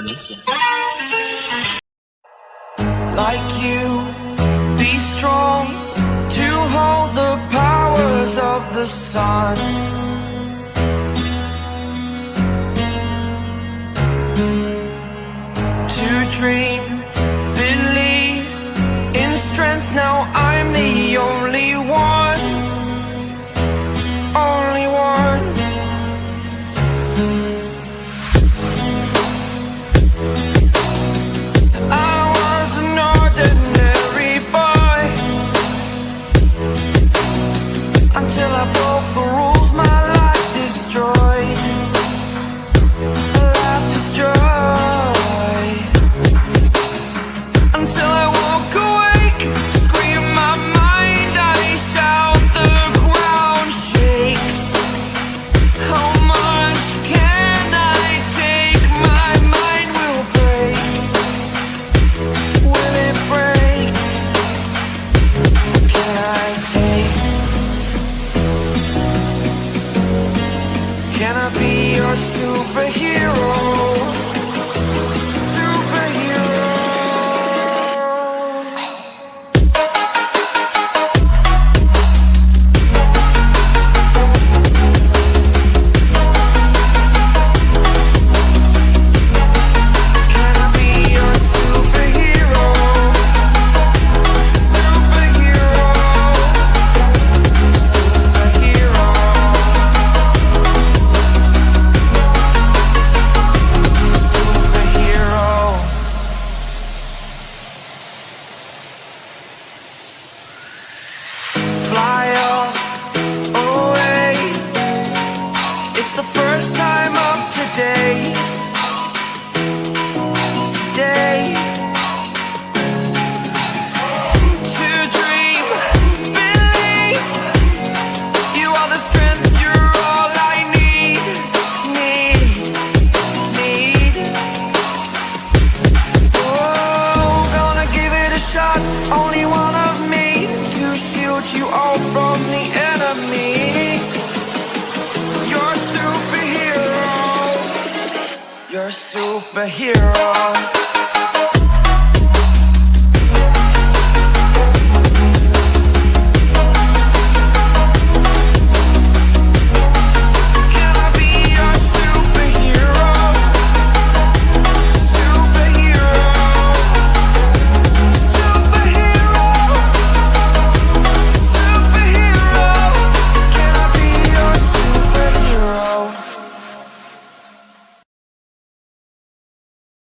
Indonesia. Like you, be strong to hold the powers of the sun. Can I be your superhero? day. superhero.